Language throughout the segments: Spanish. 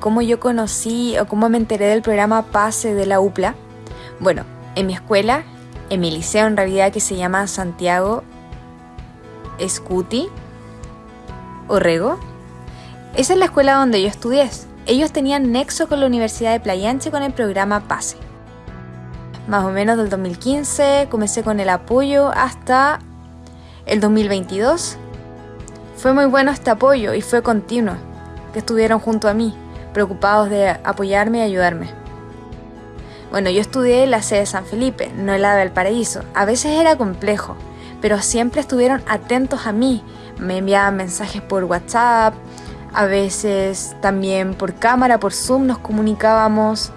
cómo yo conocí o cómo me enteré del programa PASE de la UPLA. Bueno, en mi escuela, en mi liceo en realidad que se llama Santiago Escuti, Orrego, esa es la escuela donde yo estudié. Ellos tenían nexo con la Universidad de Playanche con el programa PASE. Más o menos del 2015 comencé con el apoyo hasta el 2022. Fue muy bueno este apoyo y fue continuo, que estuvieron junto a mí, preocupados de apoyarme y ayudarme. Bueno, yo estudié en la sede de San Felipe, no en la de Valparaíso. A veces era complejo, pero siempre estuvieron atentos a mí. Me enviaban mensajes por WhatsApp, a veces también por cámara, por Zoom nos comunicábamos,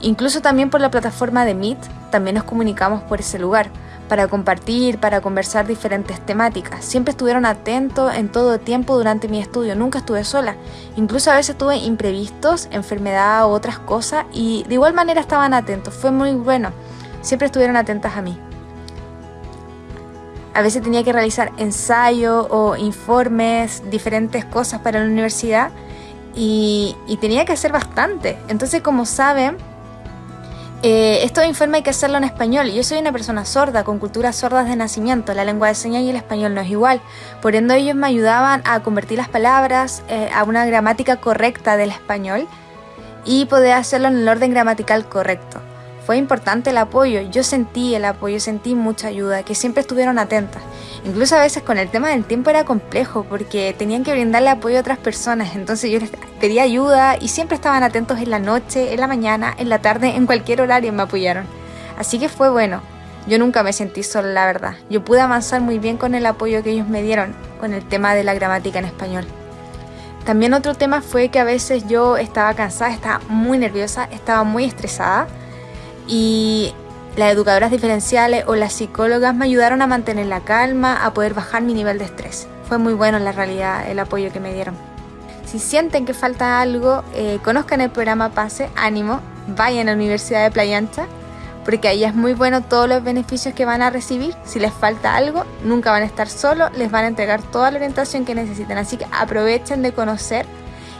incluso también por la plataforma de Meet, también nos comunicamos por ese lugar para compartir, para conversar diferentes temáticas. Siempre estuvieron atentos en todo tiempo durante mi estudio, nunca estuve sola. Incluso a veces tuve imprevistos, enfermedad u otras cosas y de igual manera estaban atentos. Fue muy bueno. Siempre estuvieron atentas a mí. A veces tenía que realizar ensayos o informes, diferentes cosas para la universidad y, y tenía que hacer bastante. Entonces, como saben, eh, esto informe hay que hacerlo en español. Yo soy una persona sorda, con culturas sordas de nacimiento. La lengua de señas y el español no es igual. Por ende, ellos me ayudaban a convertir las palabras eh, a una gramática correcta del español y poder hacerlo en el orden gramatical correcto. Fue importante el apoyo, yo sentí el apoyo, sentí mucha ayuda, que siempre estuvieron atentas. Incluso a veces con el tema del tiempo era complejo porque tenían que brindarle apoyo a otras personas, entonces yo les pedía ayuda y siempre estaban atentos en la noche, en la mañana, en la tarde, en cualquier horario me apoyaron. Así que fue bueno. Yo nunca me sentí sola, la verdad. Yo pude avanzar muy bien con el apoyo que ellos me dieron con el tema de la gramática en español. También otro tema fue que a veces yo estaba cansada, estaba muy nerviosa, estaba muy estresada y las educadoras diferenciales o las psicólogas me ayudaron a mantener la calma, a poder bajar mi nivel de estrés. Fue muy bueno en la realidad el apoyo que me dieron. Si sienten que falta algo, eh, conozcan el programa PASE, ánimo, vayan a la Universidad de Playa Ancha, porque ahí es muy bueno todos los beneficios que van a recibir. Si les falta algo, nunca van a estar solos, les van a entregar toda la orientación que necesiten. Así que aprovechen de conocer.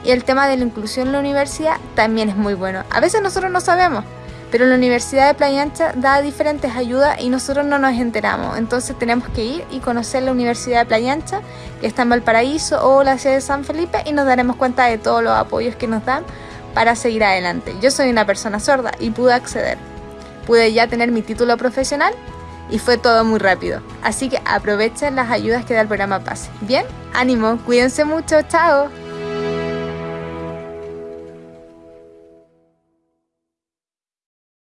Y el tema de la inclusión en la universidad también es muy bueno. A veces nosotros no sabemos, pero la Universidad de Playa Ancha da diferentes ayudas y nosotros no nos enteramos. Entonces tenemos que ir y conocer la Universidad de Playa Ancha, que está en Valparaíso o la sede de San Felipe, y nos daremos cuenta de todos los apoyos que nos dan para seguir adelante. Yo soy una persona sorda y pude acceder. Pude ya tener mi título profesional y fue todo muy rápido. Así que aprovechen las ayudas que da el programa PASE. Bien, ánimo, cuídense mucho, chao.